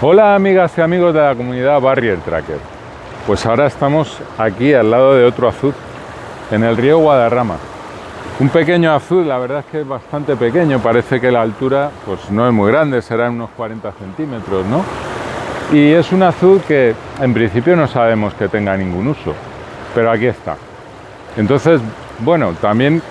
Hola amigas y amigos de la comunidad Barrier Tracker. Pues ahora estamos aquí al lado de otro azul, en el río Guadarrama. Un pequeño azul, la verdad es que es bastante pequeño, parece que la altura pues no es muy grande, será unos 40 centímetros, ¿no? Y es un azul que en principio no sabemos que tenga ningún uso, pero aquí está. Entonces, bueno, también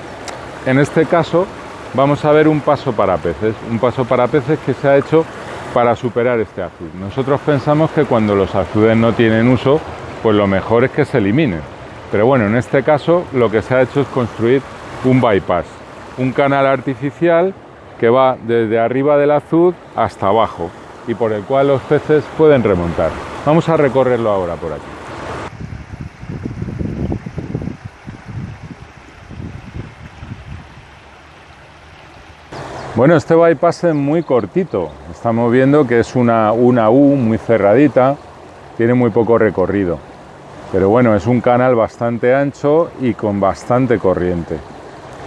en este caso vamos a ver un paso para peces, un paso para peces que se ha hecho para superar este azul. Nosotros pensamos que cuando los azudes no tienen uso, pues lo mejor es que se eliminen. Pero bueno, en este caso lo que se ha hecho es construir un bypass, un canal artificial que va desde arriba del azud hasta abajo y por el cual los peces pueden remontar. Vamos a recorrerlo ahora por aquí. Bueno, este bypass es muy cortito. Estamos viendo que es una, una U muy cerradita, tiene muy poco recorrido. Pero bueno, es un canal bastante ancho y con bastante corriente.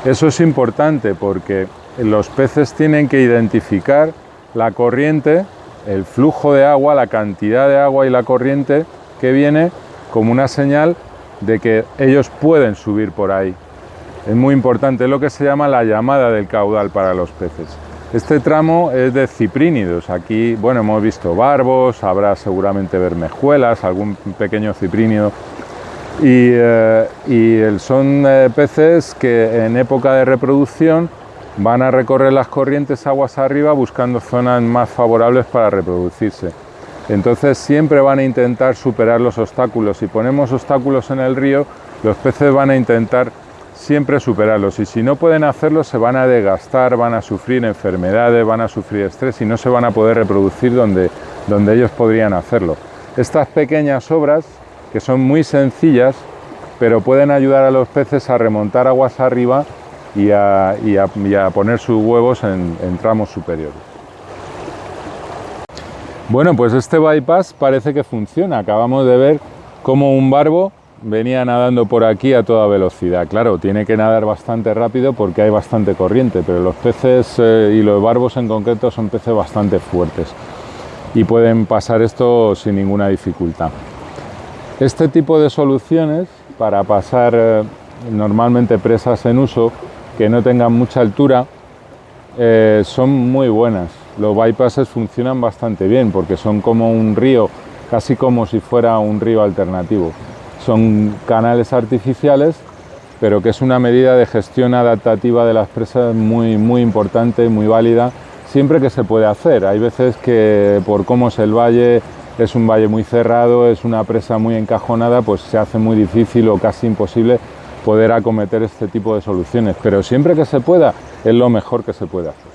Eso es importante porque los peces tienen que identificar la corriente, el flujo de agua, la cantidad de agua y la corriente que viene como una señal de que ellos pueden subir por ahí. Es muy importante, es lo que se llama la llamada del caudal para los peces. Este tramo es de ciprínidos. Aquí, bueno, hemos visto barbos, habrá seguramente bermejuelas, algún pequeño ciprínido. Y, eh, son eh, peces que en época de reproducción van a recorrer las corrientes aguas arriba buscando zonas más favorables para reproducirse. Entonces siempre van a intentar superar los obstáculos. Si ponemos obstáculos en el río, los peces van a intentar siempre superarlos y si no pueden hacerlo se van a desgastar, van a sufrir enfermedades, van a sufrir estrés y no se van a poder reproducir donde, donde ellos podrían hacerlo. Estas pequeñas obras, que son muy sencillas, pero pueden ayudar a los peces a remontar aguas arriba y a, poner sus huevos en, en tramos superiores. Bueno, pues este bypass parece que funciona. Acabamos de ver cómo un barbo venía nadando por aquí a toda velocidad. Claro, tiene que nadar bastante rápido porque hay bastante corriente, pero los peces eh, y los barbos en concreto son peces bastante fuertes y pueden pasar esto sin ninguna dificultad. Este tipo de soluciones para pasar eh, normalmente presas en uso que no tengan mucha altura eh, son muy buenas. Los bypasses funcionan bastante bien porque son como un río, casi como si fuera un río alternativo. Son canales artificiales, pero que es una medida de gestión adaptativa de las presas muy, muy importante, muy válida, siempre que se puede hacer. Hay veces que por cómo es el valle, es un valle muy cerrado, es una presa muy encajonada, pues se hace muy difícil o casi imposible poder acometer este tipo de soluciones. Pero siempre que se pueda, es lo mejor que se puede hacer.